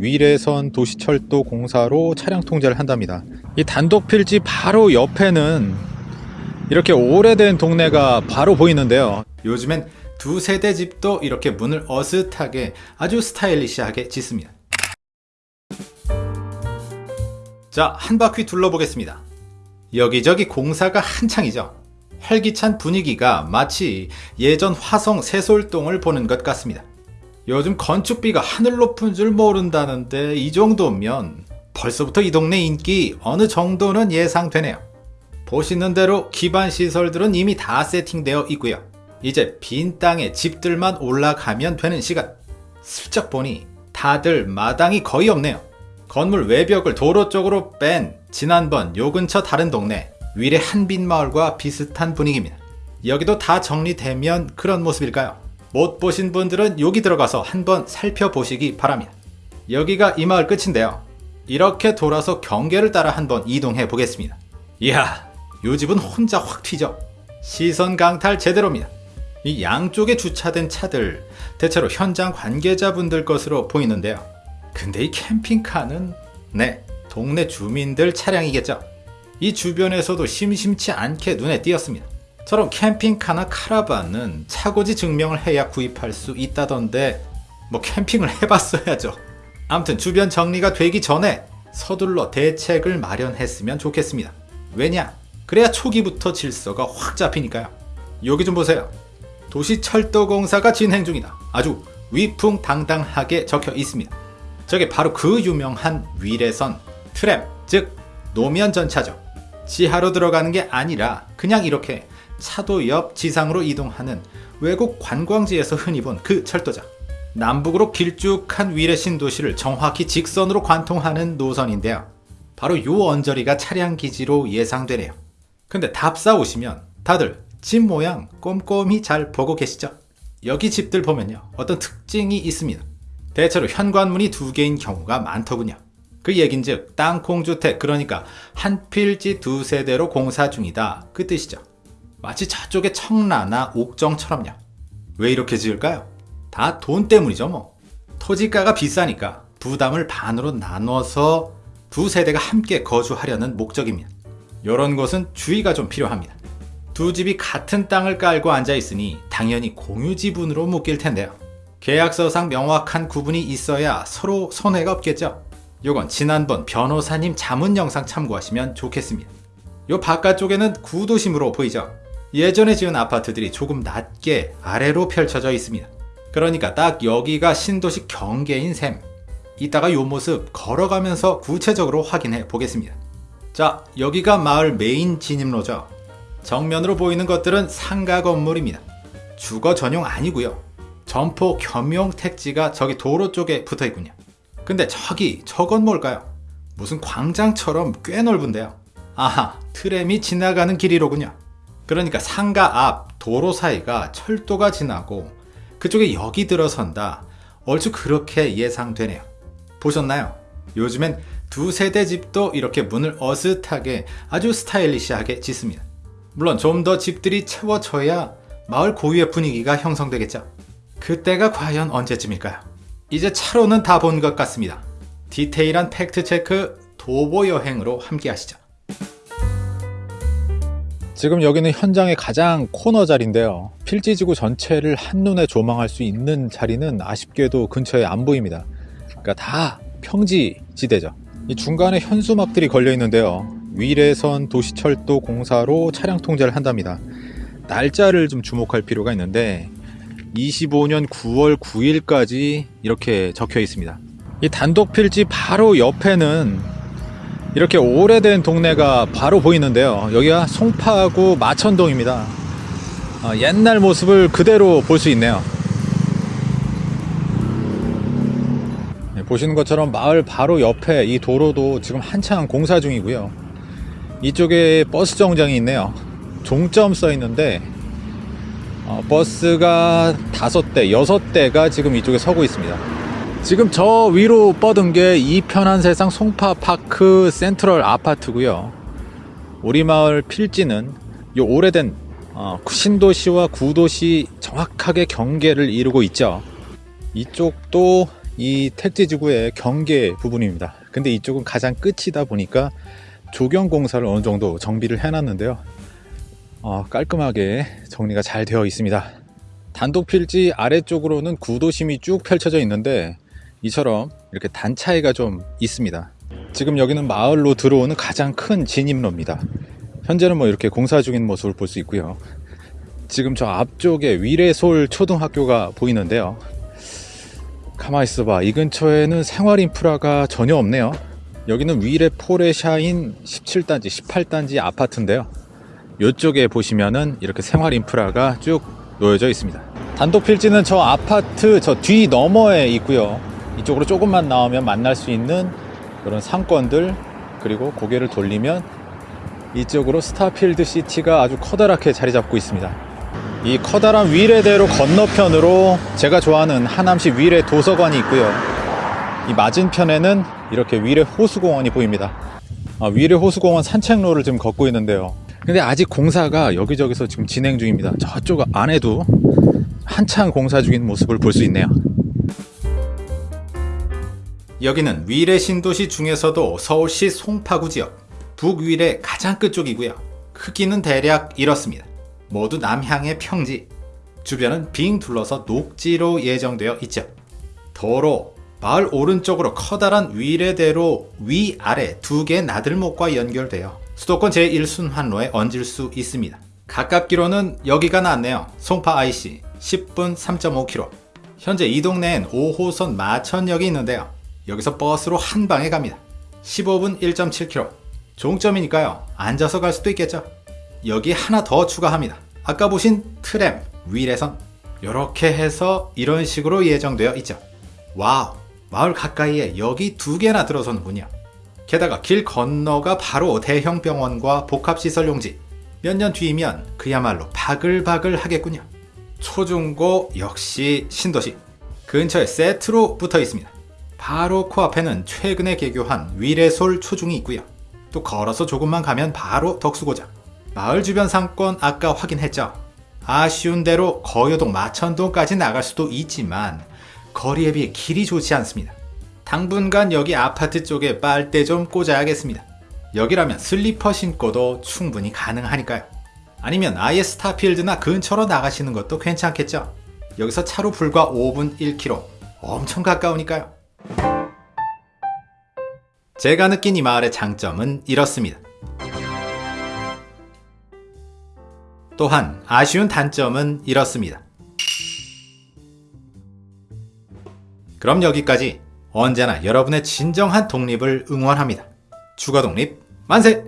위례선 도시철도 공사로 차량 통제를 한답니다. 이 단독 필지 바로 옆에는 이렇게 오래된 동네가 바로 보이는데요. 요즘엔 두 세대 집도 이렇게 문을 어슷하게 아주 스타일리시하게 짓습니다. 자, 한 바퀴 둘러보겠습니다. 여기저기 공사가 한창이죠. 활기찬 분위기가 마치 예전 화성 세솔동을 보는 것 같습니다. 요즘 건축비가 하늘 높은 줄 모른다는데 이 정도면 벌써부터 이 동네 인기 어느 정도는 예상되네요. 보시는 대로 기반 시설들은 이미 다 세팅되어 있고요. 이제 빈 땅에 집들만 올라가면 되는 시간. 슬쩍 보니 다들 마당이 거의 없네요. 건물 외벽을 도로 쪽으로 뺀 지난번 요 근처 다른 동네 위례 한빈마을과 비슷한 분위기입니다. 여기도 다 정리되면 그런 모습일까요? 못 보신 분들은 여기 들어가서 한번 살펴보시기 바랍니다. 여기가 이 마을 끝인데요. 이렇게 돌아서 경계를 따라 한번 이동해 보겠습니다. 이야, 요 집은 혼자 확 튀죠. 시선 강탈 제대로입니다. 이 양쪽에 주차된 차들 대체로 현장 관계자분들 것으로 보이는데요. 근데 이 캠핑카는 네, 동네 주민들 차량이겠죠. 이 주변에서도 심심치 않게 눈에 띄었습니다. 저런 캠핑카나 카라반은 차고지 증명을 해야 구입할 수 있다던데 뭐 캠핑을 해봤어야죠. 아무튼 주변 정리가 되기 전에 서둘러 대책을 마련했으면 좋겠습니다. 왜냐? 그래야 초기부터 질서가 확 잡히니까요. 여기 좀 보세요. 도시철도공사가 진행 중이다. 아주 위풍당당하게 적혀 있습니다. 저게 바로 그 유명한 위례선 트램, 즉 노면 전차죠. 지하로 들어가는 게 아니라 그냥 이렇게 차도 옆 지상으로 이동하는 외국 관광지에서 흔히 본 그 철도장. 남북으로 길쭉한 위례 신 도시를 정확히 직선으로 관통하는 노선인데요. 바로 요 언저리가 차량 기지로 예상되네요. 근데 답사 오시면 다들 집 모양 꼼꼼히 잘 보고 계시죠? 여기 집들 보면요. 어떤 특징이 있습니다. 대체로 현관문이 두 개인 경우가 많더군요. 그 얘긴즉 땅콩주택 그러니까 한 필지 두 세대로 공사 중이다 그 뜻이죠. 마치 저쪽의 청라나 옥정처럼요. 왜 이렇게 지을까요? 다 돈 때문이죠 뭐. 토지가가 비싸니까 부담을 반으로 나눠서 두 세대가 함께 거주하려는 목적입니다. 이런 것은 주의가 좀 필요합니다. 두 집이 같은 땅을 깔고 앉아 있으니 당연히 공유 지분으로 묶일 텐데요. 계약서상 명확한 구분이 있어야 서로 손해가 없겠죠. 요건 지난번 변호사님 자문 영상 참고하시면 좋겠습니다. 요 바깥쪽에는 구도심으로 보이죠? 예전에 지은 아파트들이 조금 낮게 아래로 펼쳐져 있습니다. 그러니까 딱 여기가 신도시 경계인 셈. 이따가 요 모습 걸어가면서 구체적으로 확인해 보겠습니다. 자, 여기가 마을 메인 진입로죠. 정면으로 보이는 것들은 상가 건물입니다. 주거 전용 아니고요. 점포 겸용 택지가 저기 도로 쪽에 붙어 있군요. 근데 저기 저건 뭘까요? 무슨 광장처럼 꽤 넓은데요. 아하, 트램이 지나가는 길이로군요. 그러니까 상가 앞 도로 사이가 철도가 지나고 그쪽에 여기 들어선다. 얼추 그렇게 예상되네요. 보셨나요? 요즘엔 두 세대 집도 이렇게 문을 어슷하게 아주 스타일리시하게 짓습니다. 물론 좀 더 집들이 채워져야 마을 고유의 분위기가 형성되겠죠. 그때가 과연 언제쯤일까요? 이제 차로는 다 본 것 같습니다. 디테일한 팩트체크 도보 여행으로 함께 하시죠. 지금 여기는 현장의 가장 코너 자리인데요. 필지지구 전체를 한눈에 조망할 수 있는 자리는 아쉽게도 근처에 안 보입니다. 그러니까 다 평지 지대죠. 이 중간에 현수막들이 걸려 있는데요. 위례선 도시철도 공사로 차량 통제를 한답니다. 날짜를 좀 주목할 필요가 있는데 25년 9월 9일까지 이렇게 적혀 있습니다. 이 단독 필지 바로 옆에는 이렇게 오래된 동네가 바로 보이는데요. 여기가 송파구 마천동입니다. 어, 옛날 모습을 그대로 볼 수 있네요. 네, 보시는 것처럼 마을 바로 옆에 이 도로도 지금 한창 공사 중이고요. 이쪽에 버스 정장이 있네요. 종점 써 있는데 어, 버스가 다섯 대, 여섯 대가 지금 이쪽에 서고 있습니다. 지금 저 위로 뻗은 게 이 편한 세상 송파파크 센트럴 아파트고요 우리 마을 필지는 이 오래된 어, 신도시와 구도시 정확하게 경계를 이루고 있죠 이쪽도 이 택지지구의 경계 부분입니다. 근데 이쪽은 가장 끝이다 보니까 조경 공사를 어느 정도 정비를 해놨는데요. 어, 깔끔하게 정리가 잘 되어 있습니다. 단독 필지 아래쪽으로는 구도심이 쭉 펼쳐져 있는데 이처럼 이렇게 단 차이가 좀 있습니다. 지금 여기는 마을로 들어오는 가장 큰 진입로입니다. 현재는 뭐 이렇게 공사 중인 모습을 볼 수 있고요. 지금 저 앞쪽에 위례솔 초등학교가 보이는데요. 가만 있어봐. 이 근처에는 생활 인프라가 전혀 없네요. 여기는 위례 포레샤인 17단지, 18단지 아파트인데요. 이쪽에 보시면은 이렇게 생활 인프라가 쭉 놓여져 있습니다. 단독 필지는 저 아파트 저 뒤 너머에 있고요. 이쪽으로 조금만 나오면 만날 수 있는 그런 상권들 그리고 고개를 돌리면 이쪽으로 스타필드 시티가 아주 커다랗게 자리 잡고 있습니다. 이 커다란 위례대로 건너편으로 제가 좋아하는 하남시 위례 도서관이 있고요. 이 맞은편에는 이렇게 위례 호수공원이 보입니다. 아, 위례 호수공원 산책로를 지금 걷고 있는데요. 근데 아직 공사가 여기저기서 지금 진행 중입니다. 저쪽 안에도 한창 공사 중인 모습을 볼 수 있네요. 여기는 위례 신도시 중에서도 서울시 송파구 지역 북위례 가장 끝쪽이고요. 크기는 대략 이렇습니다. 모두 남향의 평지. 주변은 빙 둘러서 녹지로 예정되어 있죠. 도로, 마을 오른쪽으로 커다란 위례대로 위아래 두 개의 나들목과 연결되어 수도권 제1순환로에 얹을 수 있습니다. 가깝기로는 여기가 낫네요. 송파 IC 10분 3.5km. 현재 이 동네엔 5호선 마천역이 있는데요. 여기서 버스로 한 방에 갑니다. 15분 1.7km. 종점이니까요. 앉아서 갈 수도 있겠죠. 여기 하나 더 추가합니다. 아까 보신 트램, 위례선. 이렇게 해서 이런 식으로 예정되어 있죠. wow, 마을 가까이에 여기 두 개나 들어서는군요. 게다가 길 건너가 바로 대형 병원과 복합시설 용지. 몇 년 뒤면 그야말로 바글바글 하겠군요. 초중고 역시 신도시. 근처에 세트로 붙어 있습니다. 바로 코앞에는 최근에 개교한 위례솔 초중이 있고요. 또 걸어서 조금만 가면 바로 덕수고장. 마을 주변 상권 아까 확인했죠? 아쉬운 대로 거여동 마천동까지 나갈 수도 있지만 거리에 비해 길이 좋지 않습니다. 당분간 여기 아파트 쪽에 빨대 좀 꽂아야겠습니다. 여기라면 슬리퍼 신고도 충분히 가능하니까요. 아니면 아예 스타필드나 근처로 나가시는 것도 괜찮겠죠? 여기서 차로 불과 5분 1km. 엄청 가까우니까요. 제가 느낀 이 마을의 장점은 이렇습니다. 또한 아쉬운 단점은 이렇습니다. 그럼 여기까지 언제나 여러분의 진정한 독립을 응원합니다. 추가 독립 만세!